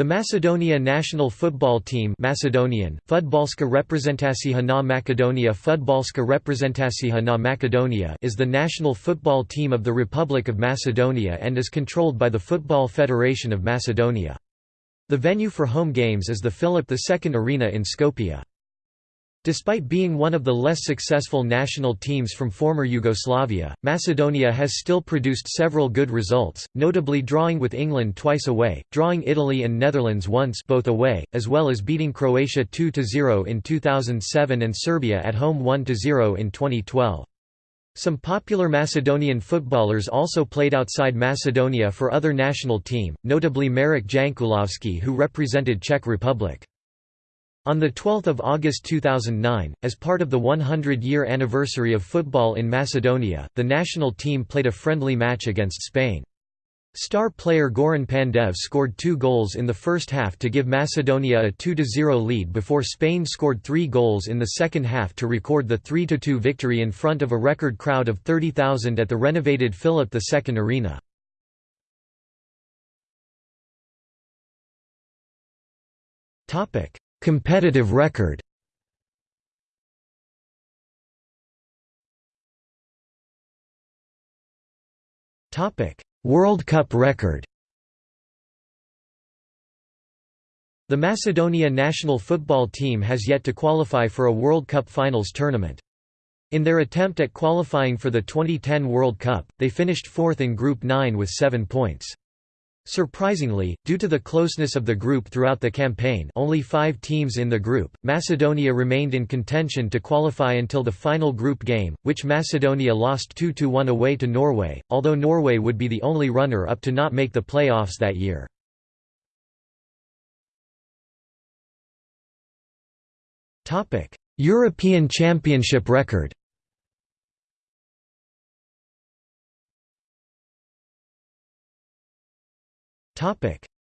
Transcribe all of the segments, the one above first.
The Macedonia national football team Macedonian, Fudbalska Reprezentacija na Makedonia Fudbalska Reprezentacija na is the national football team of the Republic of Macedonia and is controlled by the Football Federation of Macedonia. The venue for home games is the Philip II Arena in Skopje. Despite being one of the less successful national teams from former Yugoslavia, Macedonia has still produced several good results, notably drawing with England twice away, drawing Italy and Netherlands once both away, as well as beating Croatia 2–0 in 2007 and Serbia at home 1–0 in 2012. Some popular Macedonian footballers also played outside Macedonia for other national team, notably Marek Jankulovski who represented Czech Republic. On 12 August 2009, as part of the 100-year anniversary of football in Macedonia, the national team played a friendly match against Spain. Star player Goran Pandev scored two goals in the first half to give Macedonia a 2–0 lead before Spain scored three goals in the second half to record the 3–2 victory in front of a record crowd of 30,000 at the renovated Philip II Arena. Competitive record World Cup record The Macedonia national football team has yet to qualify for a World Cup finals tournament. In their attempt at qualifying for the 2010 World Cup, they finished fourth in Group 9 with seven points. Surprisingly, due to the closeness of the group throughout the campaign only five teams in the group, Macedonia remained in contention to qualify until the final group game, which Macedonia lost 2–1 away to Norway, although Norway would be the only runner-up to not make the playoffs that year. European Championship record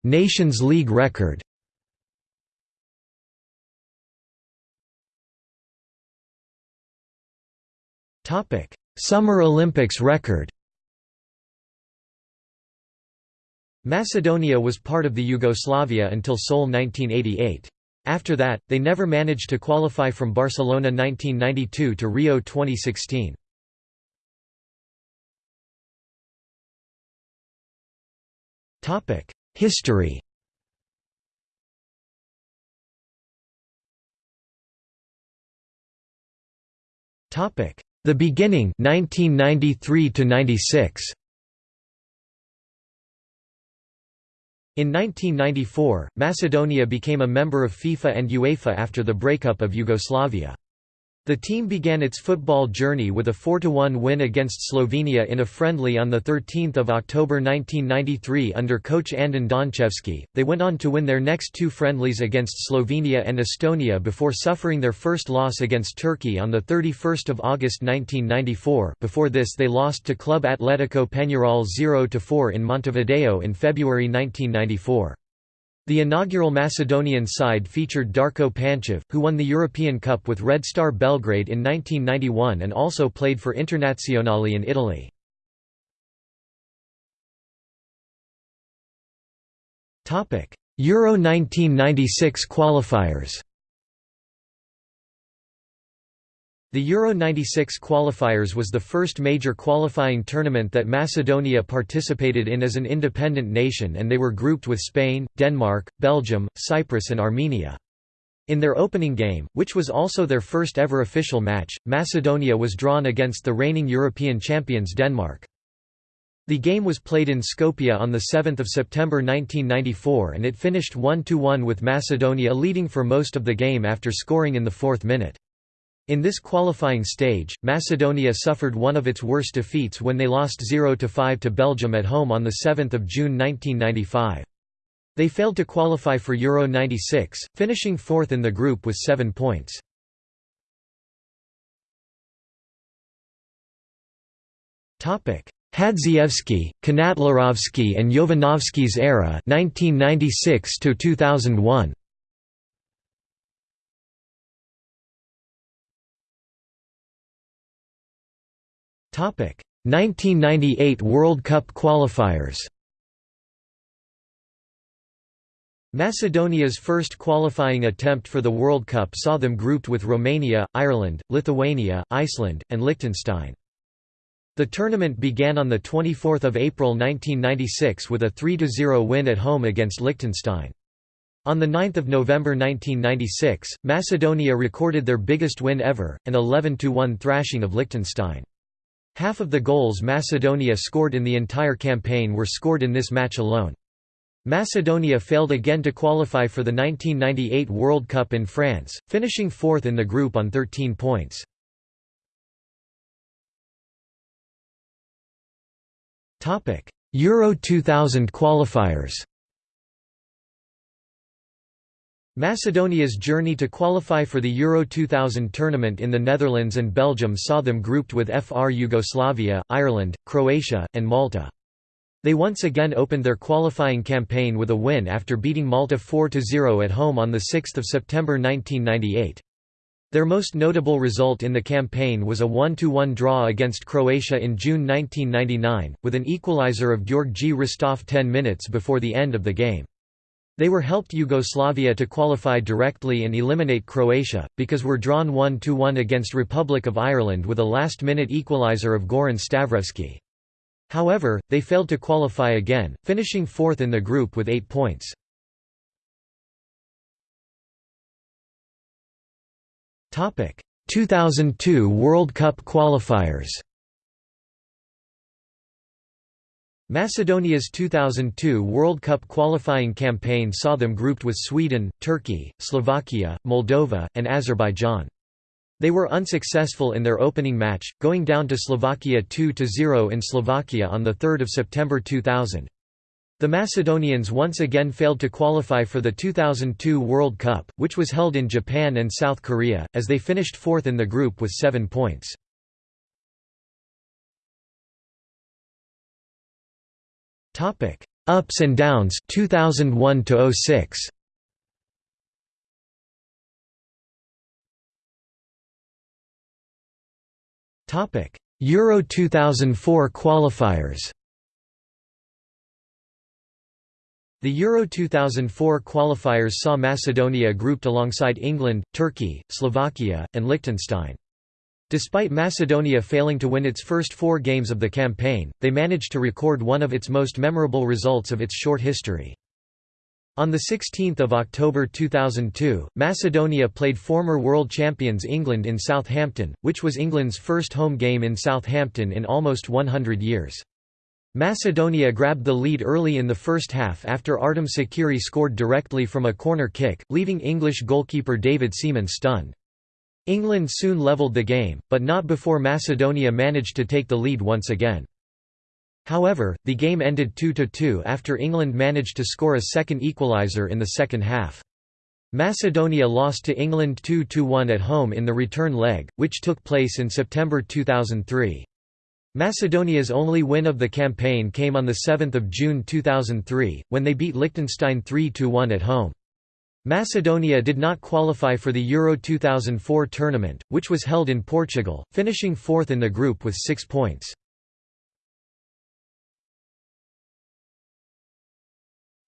Nations League record Summer Olympics record Macedonia was part of the Yugoslavia until Seoul 1988. After that, they never managed to qualify from Barcelona 1992 to Rio 2016. History The beginning 1993 to 96 In 1994, Macedonia became a member of FIFA and UEFA after the breakup of Yugoslavia. The team began its football journey with a 4–1 win against Slovenia in a friendly on 13 October 1993 under coach Andon Donchevski. They went on to win their next two friendlies against Slovenia and Estonia before suffering their first loss against Turkey on 31 August 1994 before this they lost to Club Atletico Peñarol 0–4 in Montevideo in February 1994. The inaugural Macedonian side featured Darko Panchev, who won the European Cup with Red Star Belgrade in 1991 and also played for Internazionale in Italy. Euro 1996 qualifiers The Euro 96 qualifiers was the first major qualifying tournament that Macedonia participated in as an independent nation and they were grouped with Spain, Denmark, Belgium, Cyprus and Armenia. In their opening game, which was also their first ever official match, Macedonia was drawn against the reigning European champions Denmark. The game was played in Skopje on 7 September 1994 and it finished 1–1 with Macedonia leading for most of the game after scoring in the fourth minute. In this qualifying stage, Macedonia suffered one of its worst defeats when they lost 0–5 to Belgium at home on 7 June 1995. They failed to qualify for Euro 96, finishing fourth in the group with seven points. Hadzievski, Kanatlarovski and Jovanovski's era 1996 to 2001 1998 World Cup qualifiers Macedonia's first qualifying attempt for the World Cup saw them grouped with Romania, Ireland, Lithuania, Iceland, and Liechtenstein. The tournament began on 24 April 1996 with a 3–0 win at home against Liechtenstein. On 9 November 1996, Macedonia recorded their biggest win ever, an 11–1 thrashing of Liechtenstein. Half of the goals Macedonia scored in the entire campaign were scored in this match alone. Macedonia failed again to qualify for the 1998 World Cup in France, finishing fourth in the group on 13 points. Euro 2000 qualifiers Macedonia's journey to qualify for the Euro 2000 tournament in the Netherlands and Belgium saw them grouped with FR Yugoslavia, Ireland, Croatia, and Malta. They once again opened their qualifying campaign with a win after beating Malta 4–0 at home on 6 September 1998. Their most notable result in the campaign was a 1–1 draw against Croatia in June 1999, with an equalizer of Gjorgji Hristov 10 minutes before the end of the game. They were helped Yugoslavia to qualify directly and eliminate Croatia, because were drawn 1–1 against Republic of Ireland with a last-minute equalizer of Goran Stavrevski. However, they failed to qualify again, finishing fourth in the group with eight points. Topic: 2002 World Cup qualifiers. Macedonia's 2002 World Cup qualifying campaign saw them grouped with Sweden, Turkey, Slovakia, Moldova, and Azerbaijan. They were unsuccessful in their opening match, going down to Slovakia 2–0 in Slovakia on 3 September 2000. The Macedonians once again failed to qualify for the 2002 World Cup, which was held in Japan and South Korea, as they finished fourth in the group with seven points. Ups and downs 2001 to 06. Topic: Euro 2004 qualifiers. The Euro 2004 qualifiers saw Macedonia grouped alongside England, Turkey, Slovakia, and Liechtenstein. Despite Macedonia failing to win its first four games of the campaign, they managed to record one of its most memorable results of its short history. On 16 October 2002, Macedonia played former world champions England in Southampton, which was England's first home game in Southampton in almost 100 years. Macedonia grabbed the lead early in the first half after Artim Šakiri scored directly from a corner kick, leaving English goalkeeper David Seaman stunned. England soon levelled the game, but not before Macedonia managed to take the lead once again. However, the game ended 2–2 after England managed to score a second equaliser in the second half. Macedonia lost to England 2–1 at home in the return leg, which took place in September 2003. Macedonia's only win of the campaign came on 7 June 2003, when they beat Liechtenstein 3–1 at home. Macedonia did not qualify for the Euro 2004 tournament, which was held in Portugal, finishing fourth in the group with six points.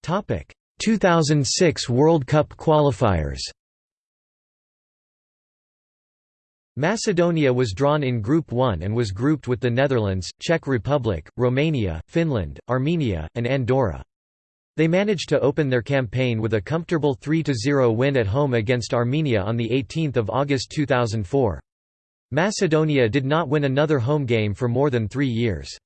Topic: 2006 World Cup qualifiers Macedonia was drawn in Group 1 and was grouped with the Netherlands, Czech Republic, Romania, Finland, Armenia, and Andorra. They managed to open their campaign with a comfortable 3–0 win at home against Armenia on 18 August 2004. Macedonia did not win another home game for more than three years.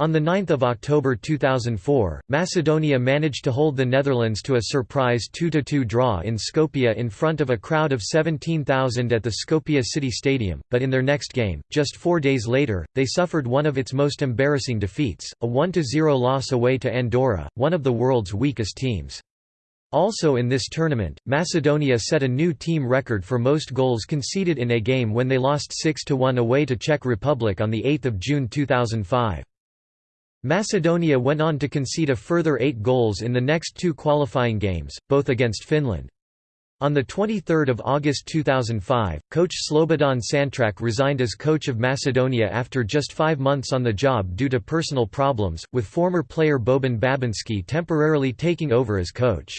On 9 October 2004, Macedonia managed to hold the Netherlands to a surprise 2–2 draw in Skopje in front of a crowd of 17,000 at the Skopje city stadium, but in their next game, just four days later, they suffered one of its most embarrassing defeats, a 1–0 loss away to Andorra, one of the world's weakest teams. Also in this tournament, Macedonia set a new team record for most goals conceded in a game when they lost 6–1 away to Czech Republic on 8 June 2005. Macedonia went on to concede a further eight goals in the next two qualifying games, both against Finland. On 23 August 2005, coach Slobodan Santrak resigned as coach of Macedonia after just five months on the job due to personal problems, with former player Boban Babinski temporarily taking over as coach.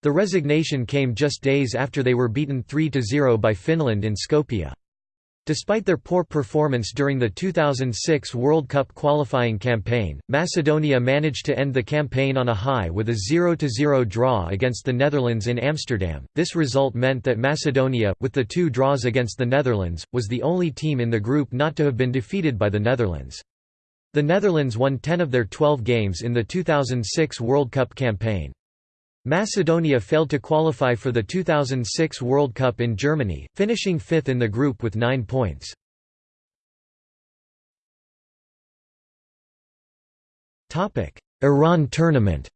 The resignation came just days after they were beaten 3–0 by Finland in Skopje. Despite their poor performance during the 2006 World Cup qualifying campaign, Macedonia managed to end the campaign on a high with a 0–0 draw against the Netherlands in Amsterdam. This result meant that Macedonia, with the two draws against the Netherlands, was the only team in the group not to have been defeated by the Netherlands. The Netherlands won 10 of their 12 games in the 2006 World Cup campaign. Macedonia failed to qualify for the 2006 World Cup in Germany, finishing fifth in the group with nine points. Iran tournament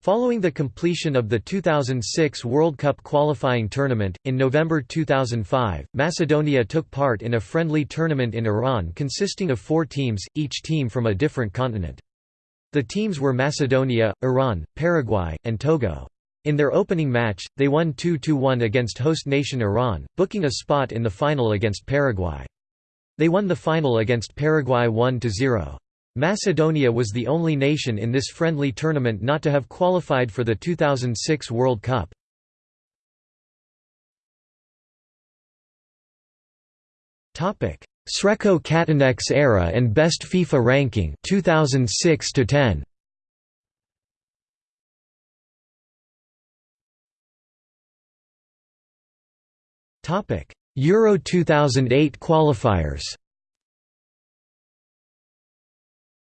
Following the completion of the 2006 World Cup qualifying tournament, in November 2005, Macedonia took part in a friendly tournament in Iran consisting of four teams, each team from a different continent. The teams were Macedonia, Iran, Paraguay, and Togo. In their opening match, they won 2–1 against host nation Iran, booking a spot in the final against Paraguay. They won the final against Paraguay 1–0. Macedonia was the only nation in this friendly tournament not to have qualified for the 2006 World Cup. Srećko Katanec's era and best FIFA ranking 2006 to 10 Topic Euro 2008 qualifiers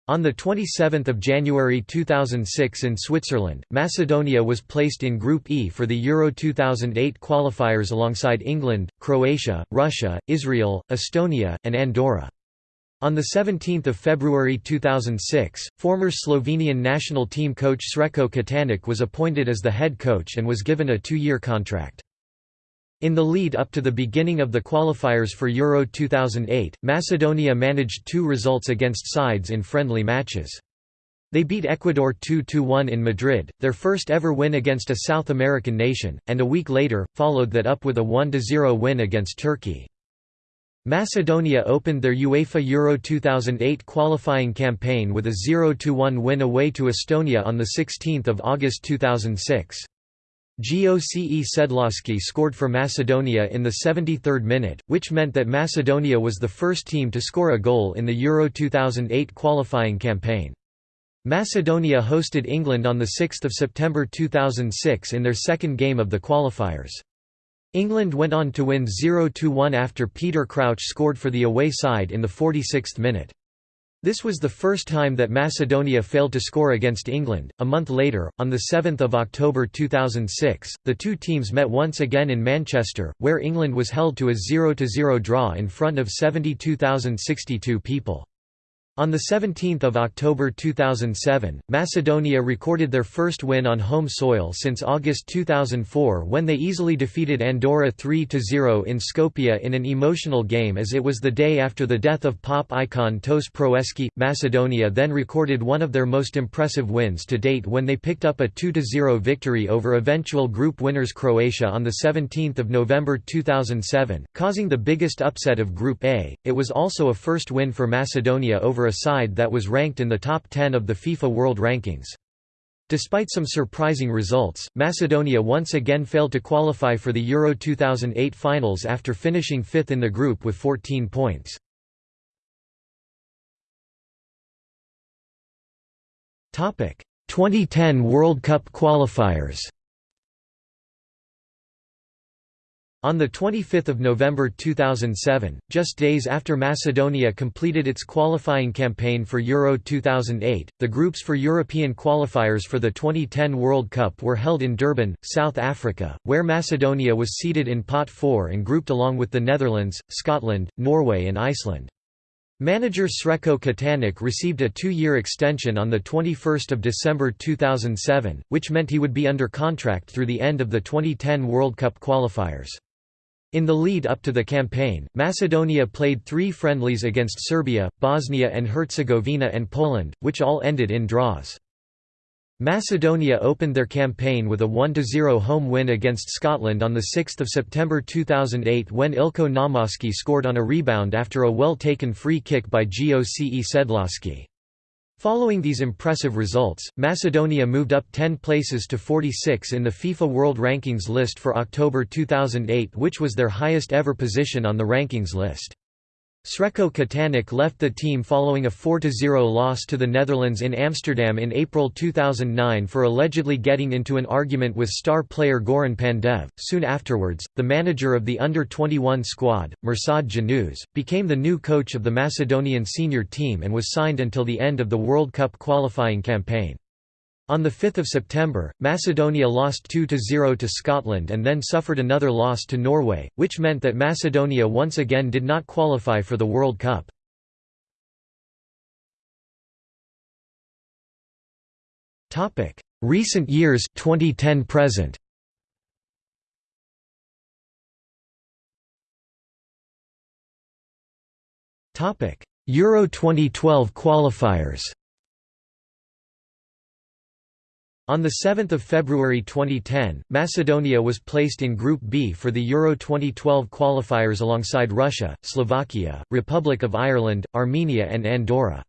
On 27 January 2006 in Switzerland, Macedonia was placed in Group E for the Euro 2008 qualifiers alongside England, Croatia, Russia, Israel, Estonia, and Andorra. On 17 February 2006, former Slovenian national team coach Srećko Katanec was appointed as the head coach and was given a two-year contract. In the lead up to the beginning of the qualifiers for Euro 2008, Macedonia managed two results against sides in friendly matches. They beat Ecuador 2–1 in Madrid, their first ever win against a South American nation, and a week later, followed that up with a 1–0 win against Turkey. Macedonia opened their UEFA Euro 2008 qualifying campaign with a 0–1 win away to Estonia on 16 August 2006. Goce Sedloski scored for Macedonia in the 73rd minute, which meant that Macedonia was the first team to score a goal in the Euro 2008 qualifying campaign. Macedonia hosted England on 6 September 2006 in their second game of the qualifiers. England went on to win 0–1 after Peter Crouch scored for the away side in the 46th minute. This was the first time that Macedonia failed to score against England. A month later, on 7 October 2006, the two teams met once again in Manchester, where England was held to a 0–0 draw in front of 72,062 people. On 17 October 2007, Macedonia recorded their first win on home soil since August 2004 when they easily defeated Andorra 3–0 in Skopje in an emotional game as it was the day after the death of pop icon Toše Proeski. Macedonia then recorded one of their most impressive wins to date when they picked up a 2–0 victory over eventual group winners Croatia on 17 November 2007, causing the biggest upset of Group A. It was also a first win for Macedonia over a side that was ranked in the top 10 of the FIFA World Rankings. Despite some surprising results, Macedonia once again failed to qualify for the Euro 2008 finals after finishing fifth in the group with 14 points. Topic: 2010 World Cup qualifiers. On 25 November 2007, just days after Macedonia completed its qualifying campaign for Euro 2008, the groups for European qualifiers for the 2010 World Cup were held in Durban, South Africa, where Macedonia was seated in Pot 4 and grouped along with the Netherlands, Scotland, Norway and Iceland. Manager Srećko Katanec received a two-year extension on 21 December 2007, which meant he would be under contract through the end of the 2010 World Cup qualifiers. In the lead up to the campaign, Macedonia played three friendlies against Serbia, Bosnia and Herzegovina and Poland, which all ended in draws. Macedonia opened their campaign with a 1–0 home win against Scotland on 6 September 2008 when Ilčo Naumoski scored on a rebound after a well-taken free kick by Goce Sedloski. Following these impressive results, Macedonia moved up 10 places to 46 in the FIFA World Rankings list for October 2008 which was their highest ever position on the rankings list. Srećko Katanec left the team following a 4–0 loss to the Netherlands in Amsterdam in April 2009 for allegedly getting into an argument with star player Goran Pandev. Soon afterwards, the manager of the under-21 squad, Mirsad Jonuz, became the new coach of the Macedonian senior team and was signed until the end of the World Cup qualifying campaign. On 5 September, Macedonia lost 2–0 to Scotland and then suffered another loss to Norway, which meant that Macedonia once again did not qualify for the World Cup. Recent years 2010 present. Euro 2012 qualifiers On 7 February 2010, Macedonia was placed in Group B for the Euro 2012 qualifiers alongside Russia, Slovakia, Republic of Ireland, Armenia and Andorra.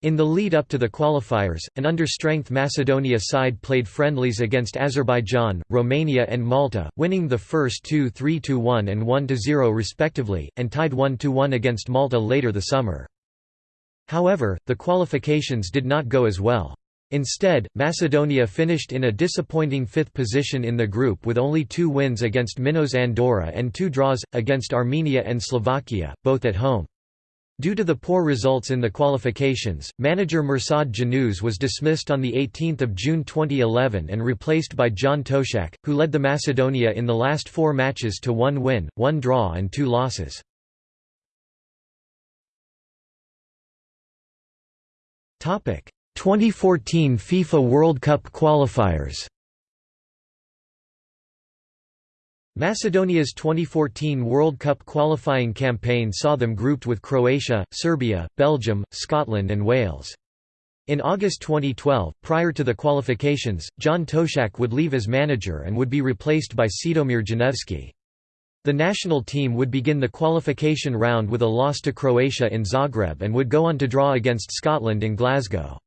In the lead up to the qualifiers, an understrength Macedonia side played friendlies against Azerbaijan, Romania and Malta, winning the first two 3–1 and 1–0 respectively, and tied 1–1 against Malta later the summer. However, the qualifications did not go as well. Instead, Macedonia finished in a disappointing fifth position in the group with only two wins against Minos Andorra and two draws, against Armenia and Slovakia, both at home. Due to the poor results in the qualifications, manager Mirsad Jonuz was dismissed on 18 June 2011 and replaced by John Toshack, who led the Macedonia in the last four matches to one win, one draw and two losses. Topic 2014 FIFA World Cup qualifiers Macedonia's 2014 World Cup qualifying campaign saw them grouped with Croatia, Serbia, Belgium, Scotland and Wales. In August 2012, prior to the qualifications, John Toshack would leave as manager and would be replaced by Čedomir Janevski. The national team would begin the qualification round with a loss to Croatia in Zagreb and would go on to draw against Scotland in Glasgow.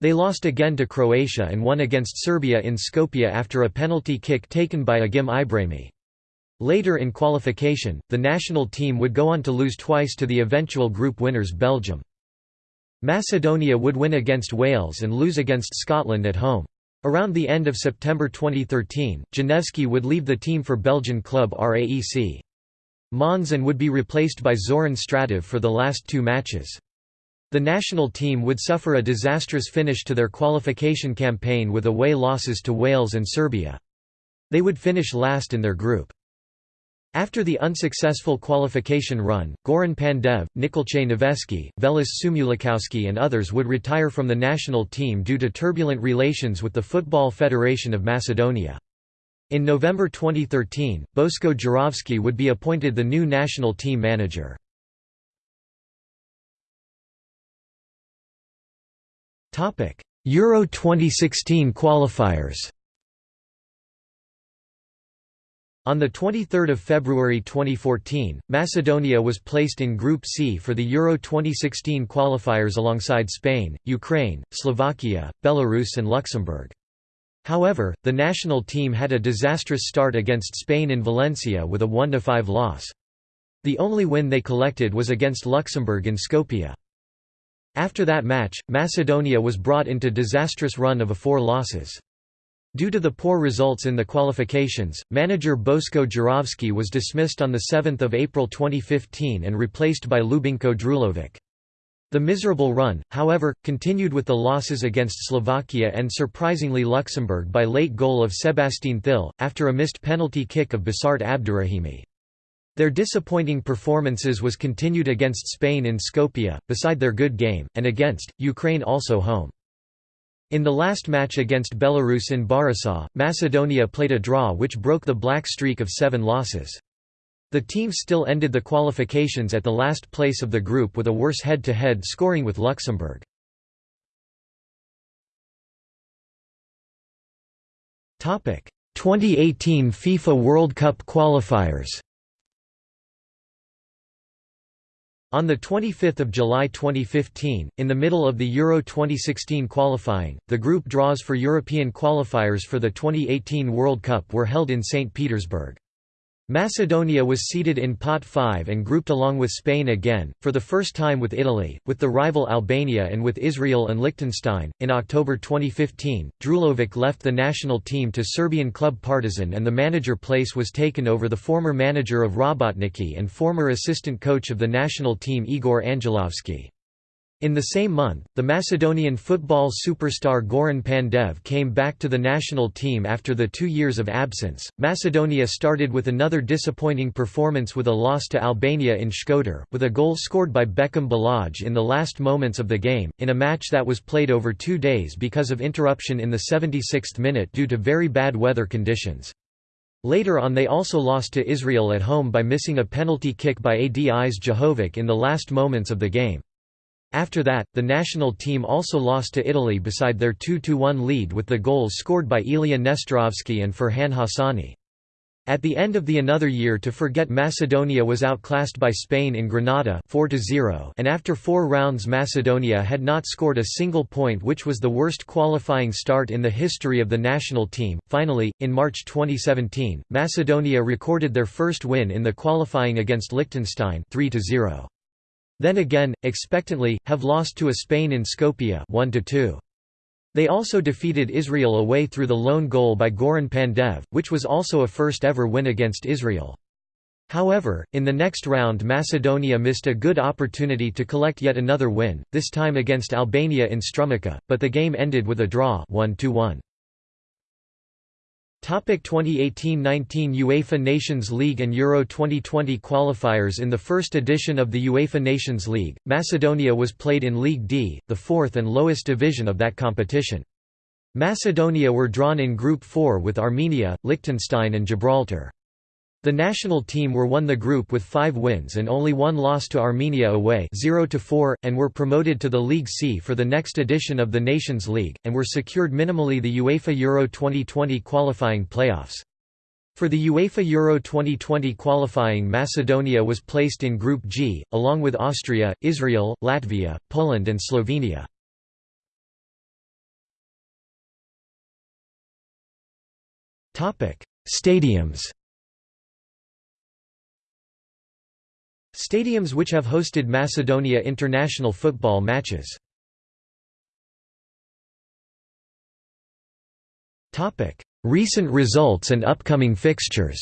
They lost again to Croatia and won against Serbia in Skopje after a penalty kick taken by Agim Ibrahimi. Later in qualification, the national team would go on to lose twice to the eventual group winners Belgium. Macedonia would win against Wales and lose against Scotland at home. Around the end of September 2013, Janevski would leave the team for Belgian club RAEC. Mons and would be replaced by Zoran Stratev for the last two matches. The national team would suffer a disastrous finish to their qualification campaign with away losses to Wales and Serbia. They would finish last in their group. After the unsuccessful qualification run, Goran Pandev, Nikolce Noveski, Veliče Šumulikoski and others would retire from the national team due to turbulent relations with the Football Federation of Macedonia. In November 2013, Bosko Gjurovski would be appointed the new national team manager. Euro 2016 qualifiers On 23 February 2014, Macedonia was placed in Group C for the Euro 2016 qualifiers alongside Spain, Ukraine, Slovakia, Belarus and Luxembourg. However, the national team had a disastrous start against Spain in Valencia with a 1–5 loss. The only win they collected was against Luxembourg in Skopje. After that match, Macedonia was brought into disastrous run of a four losses. Due to the poor results in the qualifications, manager Bosko Gjurovski was dismissed on 7 April 2015 and replaced by Ljubinko Drulovic. The miserable run, however, continued with the losses against Slovakia and surprisingly Luxembourg by late goal of Sebastien Thil, after a missed penalty kick of Besart Abdurahimi. Their disappointing performances was continued against Spain in Skopje, beside their good game, and against, Ukraine also home. In the last match against Belarus in Borisov, Macedonia played a draw which broke the black streak of seven losses. The team still ended the qualifications at the last place of the group with a worse head-to-head -head scoring with Luxembourg. Topic: 2018 FIFA World Cup qualifiers. On 25 July 2015, in the middle of the Euro 2016 qualifying, the group draws for European qualifiers for the 2018 World Cup were held in St. Petersburg. Macedonia was seeded in Pot 5 and grouped along with Spain again, for the first time with Italy, with the rival Albania and with Israel and Liechtenstein. In October 2015, Drulovic left the national team to Serbian club Partizan and the manager place was taken over the former manager of Rabotnički and former assistant coach of the national team Igor Angelovski. In the same month, the Macedonian football superstar Goran Pandev came back to the national team after the two years of absence. Macedonia started with another disappointing performance with a loss to Albania in Shkodër, with a goal scored by Bekim Balaj in the last moments of the game, in a match that was played over two days because of interruption in the 76th minute due to very bad weather conditions. Later on they also lost to Israel at home by missing a penalty kick by Adis Jahović in the last moments of the game. After that, the national team also lost to Italy beside their 2–1 lead with the goals scored by Ilija Nestorovski and Ferhan Hassani. At the end of the another year to forget Macedonia was outclassed by Spain in Granada 4 and after four rounds Macedonia had not scored a single point which was the worst qualifying start in the history of the national team. Finally, in March 2017, Macedonia recorded their first win in the qualifying against Liechtenstein 3 -0. Then again, expectantly, have lost to a Spain in Skopje 1 -2. They also defeated Israel away through the lone goal by Goran Pandev, which was also a first-ever win against Israel. However, in the next round Macedonia missed a good opportunity to collect yet another win, this time against Albania in Strumica, but the game ended with a draw 1 -1. 2018–19 UEFA Nations League and Euro 2020 qualifiers In the first edition of the UEFA Nations League, Macedonia was played in League D, the fourth and lowest division of that competition. Macedonia were drawn in Group 4 with Armenia, Liechtenstein and Gibraltar. The national team were won the group with five wins and only one loss to Armenia away 0 and were promoted to the League C for the next edition of the Nations League, and were secured minimally the UEFA Euro 2020 qualifying playoffs. For the UEFA Euro 2020 qualifying Macedonia was placed in Group G, along with Austria, Israel, Latvia, Poland and Slovenia. Stadiums Stadiums which have hosted Macedonia international football matches. Recent results and upcoming fixtures.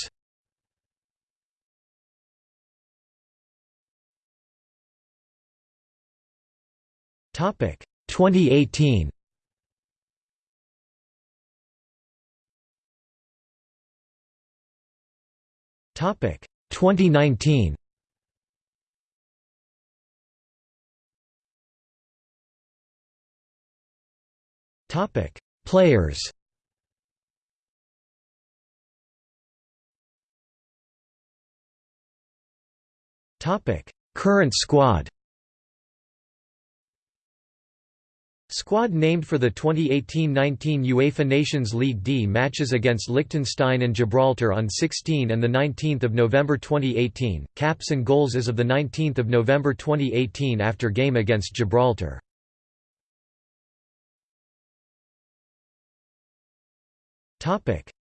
Topic. 2018 Topic. 2019 Topic: Players. Topic: Current squad. Squad named for the 2018–19 UEFA Nations League D matches against Liechtenstein and Gibraltar on 16 and 19 November 2018, caps and goals as of 19 November 2018 after game against Gibraltar.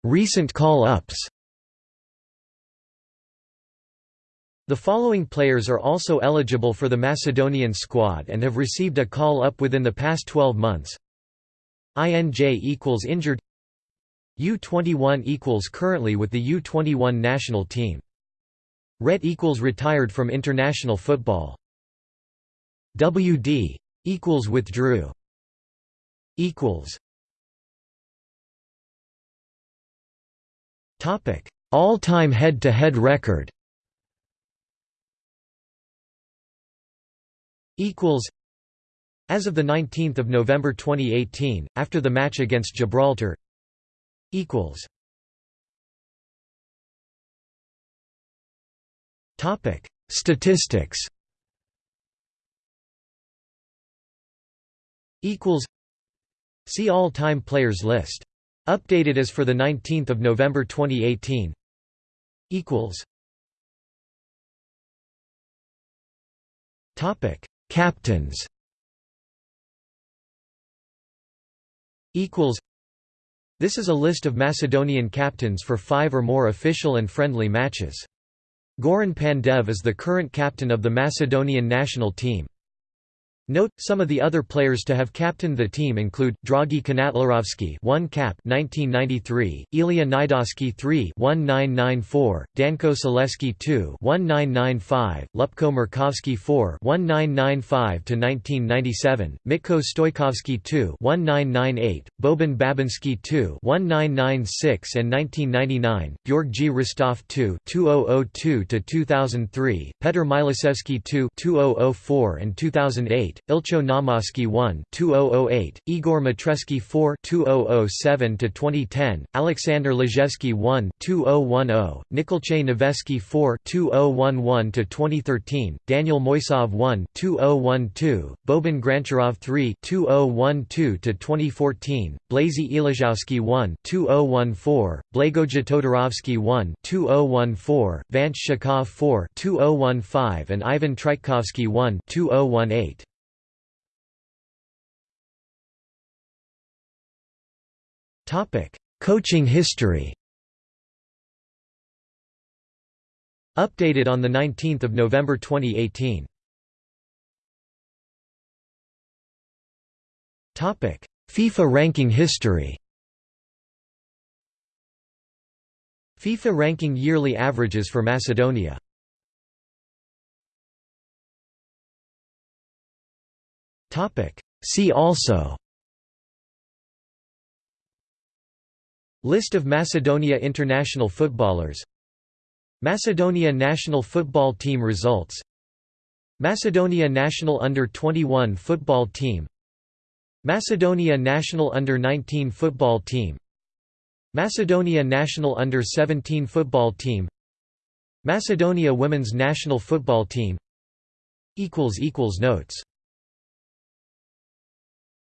Recent call-ups The following players are also eligible for the Macedonian squad and have received a call-up within the past 12 months. INJ equals injured U21 equals currently with the U21 national team. RET equals retired from international football. WD equals withdrew equals All-time head-to-head record. As of the 19th of November 2018, after the match against Gibraltar. Statistics. Equals. See all-time players list. Updated as for the 19th of November 2018. Equals. Topic: Captains. Equals. This is a list of Macedonian captains for five or more official and friendly matches. Goran Pandev is the current captain of the Macedonian national team. Note, some of the other players to have captained the team include, Dragi Kanatlarovski 1 cap 1993, Ilija Najdoski 3 1994, Danko Saleski 2 1995, Lupko Murkovski 4 1995–1997, Mitko Stojkovski 2 1998, Boban Babinski 2 1996 and 1999, Georgi Ristov 2 2002–2003, Petr Milosevski 2 2004 and 2008, Ilcho Naumoski 1 2008, Igor Mitreski 4 2007 to 2010, Alexander Lejevsky 1 2010, Nikolche Noveski 4 2011 to 2013, Daniel Mojsov 1 2012, Boban Grancharov 3 2012 to 2014, Blazy Ilizhowski 1 2014, Blagoja Todorovsky 1 2014, Vance Shakov 4 2015 and Ivan Trajkovsky 1 2018. Topic: Coaching history. Updated on the 19th of November 2018. Topic: FIFA ranking history. FIFA ranking yearly averages for Macedonia. Topic: See also List of Macedonia international footballers. Macedonia national football team results. Macedonia national under-21 football team. Macedonia national under-19 football team. Macedonia national under-17 football team. Macedonia women's national football team. Notes